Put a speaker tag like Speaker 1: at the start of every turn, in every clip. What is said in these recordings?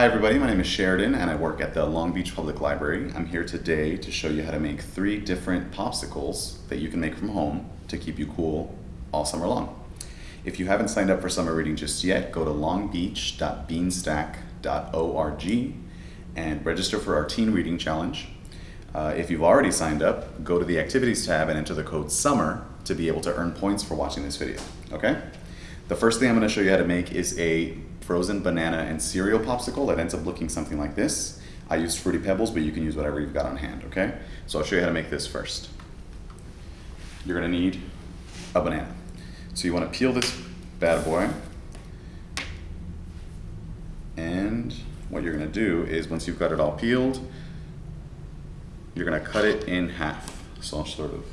Speaker 1: Hi everybody, my name is Sheridan and I work at the Long Beach Public Library. I'm here today to show you how to make three different popsicles that you can make from home to keep you cool all summer long. If you haven't signed up for summer reading just yet, go to longbeach.beanstack.org and register for our teen reading challenge. Uh, if you've already signed up, go to the activities tab and enter the code SUMMER to be able to earn points for watching this video, okay? The first thing I'm gonna show you how to make is a frozen banana and cereal popsicle that ends up looking something like this. I used Fruity Pebbles, but you can use whatever you've got on hand, okay? So I'll show you how to make this first. You're gonna need a banana. So you wanna peel this bad boy. And what you're gonna do is once you've got it all peeled, you're gonna cut it in half. So I'll sort of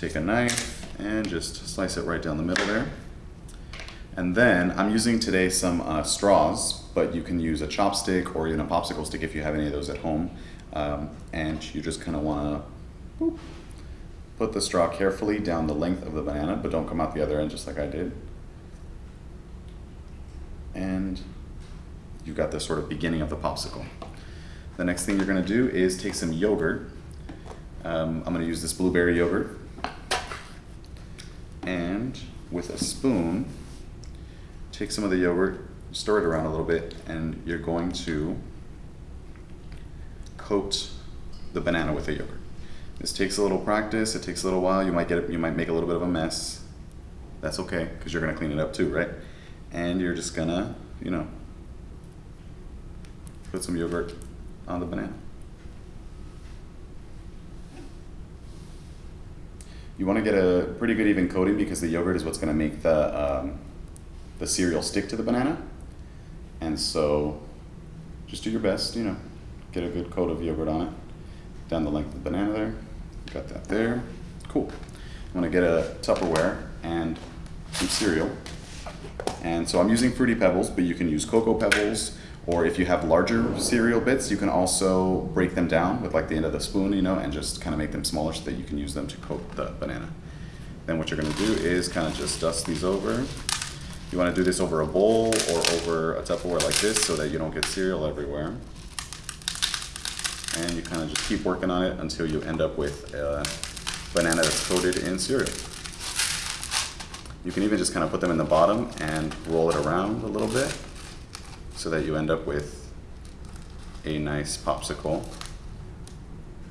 Speaker 1: take a knife and just slice it right down the middle there. And then I'm using today some uh, straws, but you can use a chopstick or even a popsicle stick if you have any of those at home. Um, and you just kind of want to put the straw carefully down the length of the banana, but don't come out the other end just like I did. And you've got the sort of beginning of the popsicle. The next thing you're going to do is take some yogurt. Um, I'm going to use this blueberry yogurt and with a spoon, take some of the yogurt, stir it around a little bit, and you're going to coat the banana with the yogurt. This takes a little practice, it takes a little while, you might get you might make a little bit of a mess. That's okay, because you're gonna clean it up too, right? And you're just gonna, you know, put some yogurt on the banana. You want to get a pretty good even coating because the yogurt is what's going to make the, um, the cereal stick to the banana. And so just do your best, you know, get a good coat of yogurt on it. Down the length of the banana there. Got that there. Cool. I'm going to get a Tupperware and some cereal. And so I'm using Fruity Pebbles, but you can use Cocoa Pebbles, or if you have larger cereal bits, you can also break them down with like the end of the spoon, you know, and just kind of make them smaller so that you can use them to coat the banana. Then what you're gonna do is kind of just dust these over. You wanna do this over a bowl or over a Tupperware like this so that you don't get cereal everywhere. And you kind of just keep working on it until you end up with a banana that's coated in cereal. You can even just kind of put them in the bottom and roll it around a little bit so that you end up with a nice popsicle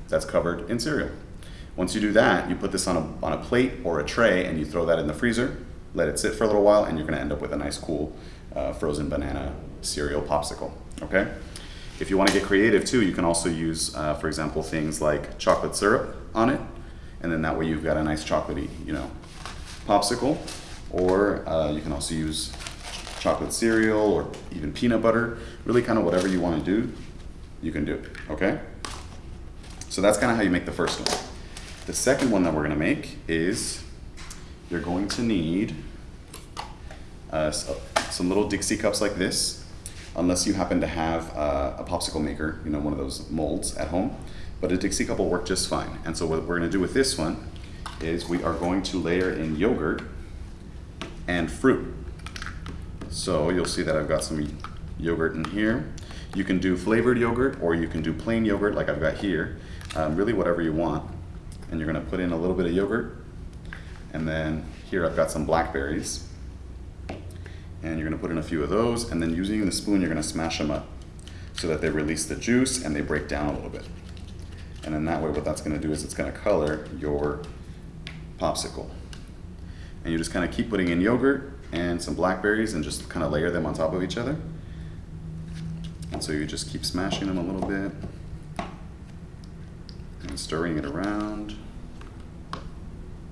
Speaker 1: that's covered in cereal. Once you do that, you put this on a, on a plate or a tray and you throw that in the freezer, let it sit for a little while, and you're gonna end up with a nice cool uh, frozen banana cereal popsicle, okay? If you wanna get creative too, you can also use, uh, for example, things like chocolate syrup on it, and then that way you've got a nice chocolatey, you know, popsicle, or uh, you can also use chocolate cereal or even peanut butter, really kind of whatever you want to do, you can do, it, okay? So that's kind of how you make the first one. The second one that we're going to make is you're going to need uh, some little Dixie cups like this, unless you happen to have uh, a popsicle maker, you know, one of those molds at home. But a Dixie cup will work just fine. And so what we're going to do with this one is we are going to layer in yogurt and fruit. So you'll see that I've got some yogurt in here. You can do flavored yogurt or you can do plain yogurt like I've got here. Um, really whatever you want. And you're gonna put in a little bit of yogurt. And then here I've got some blackberries. And you're gonna put in a few of those. And then using the spoon, you're gonna smash them up so that they release the juice and they break down a little bit. And then that way what that's gonna do is it's gonna color your popsicle. And you just kind of keep putting in yogurt and some blackberries and just kind of layer them on top of each other. And so you just keep smashing them a little bit and stirring it around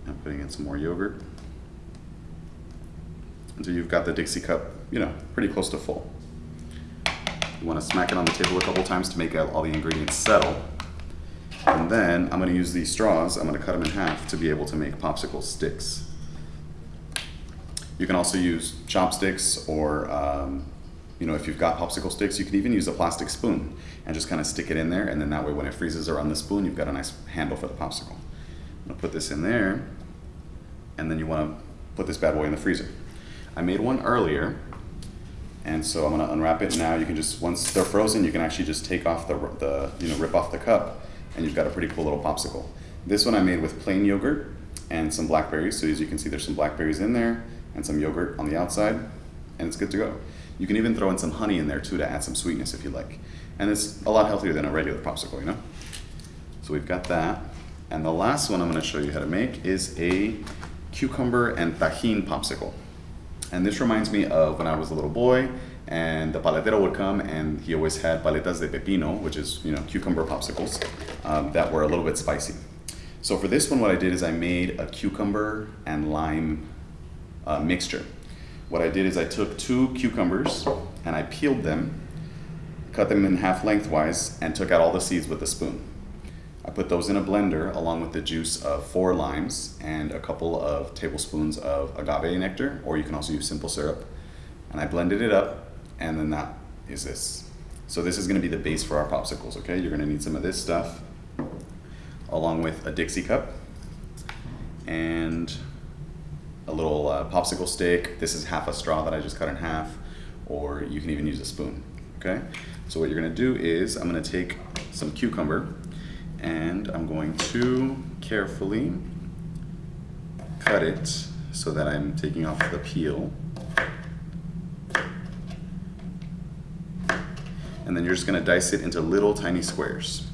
Speaker 1: and putting in some more yogurt until you've got the Dixie cup, you know, pretty close to full. You want to smack it on the table a couple times to make all the ingredients settle. And then I'm going to use these straws, I'm going to cut them in half to be able to make popsicle sticks. You can also use chopsticks or, um, you know, if you've got popsicle sticks, you can even use a plastic spoon and just kind of stick it in there. And then that way when it freezes around the spoon, you've got a nice handle for the popsicle. I'm gonna put this in there. and then you want to put this bad boy in the freezer. I made one earlier, and so I'm gonna unwrap it now. You can just, once they're frozen, you can actually just take off the, the you know, rip off the cup, and you've got a pretty cool little popsicle. This one I made with plain yogurt and some blackberries. So as you can see, there's some blackberries in there and some yogurt on the outside, and it's good to go. You can even throw in some honey in there too to add some sweetness if you like. And it's a lot healthier than a regular popsicle, you know? So we've got that. And the last one I'm gonna show you how to make is a cucumber and tajin popsicle. And this reminds me of when I was a little boy and the paletero would come and he always had paletas de pepino, which is, you know, cucumber popsicles um, that were a little bit spicy. So for this one, what I did is I made a cucumber and lime uh, mixture. What I did is I took two cucumbers and I peeled them, cut them in half lengthwise, and took out all the seeds with a spoon. I put those in a blender along with the juice of four limes and a couple of tablespoons of agave nectar, or you can also use simple syrup. And I blended it up, and then that is this. So this is gonna be the base for our popsicles, okay? You're gonna need some of this stuff, along with a Dixie cup, and a little uh, popsicle stick. This is half a straw that I just cut in half, or you can even use a spoon, okay? So what you're gonna do is, I'm gonna take some cucumber, and I'm going to carefully cut it so that I'm taking off the peel. And then you're just gonna dice it into little tiny squares.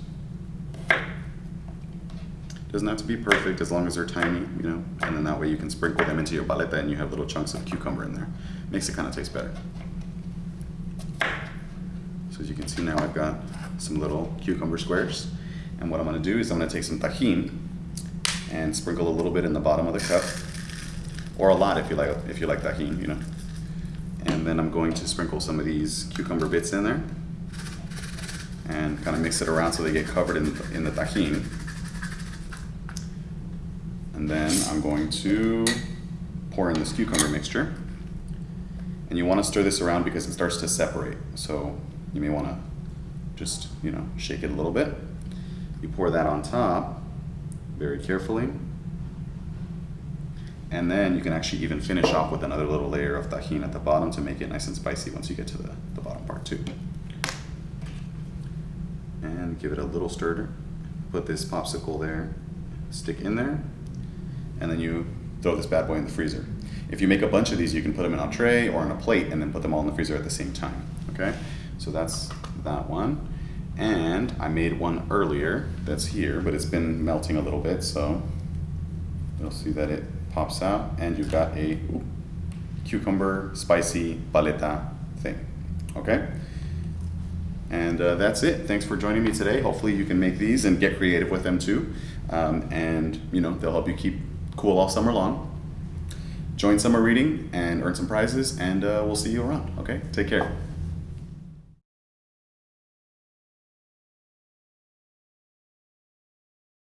Speaker 1: Doesn't have to be perfect as long as they're tiny, you know, and then that way you can sprinkle them into your paleta and you have little chunks of cucumber in there. Makes it kind of taste better. So as you can see now I've got some little cucumber squares. And what I'm gonna do is I'm gonna take some tajin and sprinkle a little bit in the bottom of the cup, or a lot if you like, if you like tajin, you know. And then I'm going to sprinkle some of these cucumber bits in there and kind of mix it around so they get covered in, in the tajin. And then I'm going to pour in this cucumber mixture. And you want to stir this around because it starts to separate. So you may want to just, you know, shake it a little bit. You pour that on top very carefully. And then you can actually even finish off with another little layer of tajin at the bottom to make it nice and spicy once you get to the, the bottom part too. And give it a little stir. Put this popsicle there, stick in there, and then you throw this bad boy in the freezer. If you make a bunch of these, you can put them in a tray or on a plate and then put them all in the freezer at the same time, okay? So that's that one. And I made one earlier that's here, but it's been melting a little bit, so you'll see that it pops out and you've got a ooh, cucumber spicy paleta thing, okay? And uh, that's it. Thanks for joining me today. Hopefully you can make these and get creative with them too. Um, and you know, they'll help you keep cool all summer long. Join summer reading and earn some prizes and uh, we'll see you around, okay? Take care.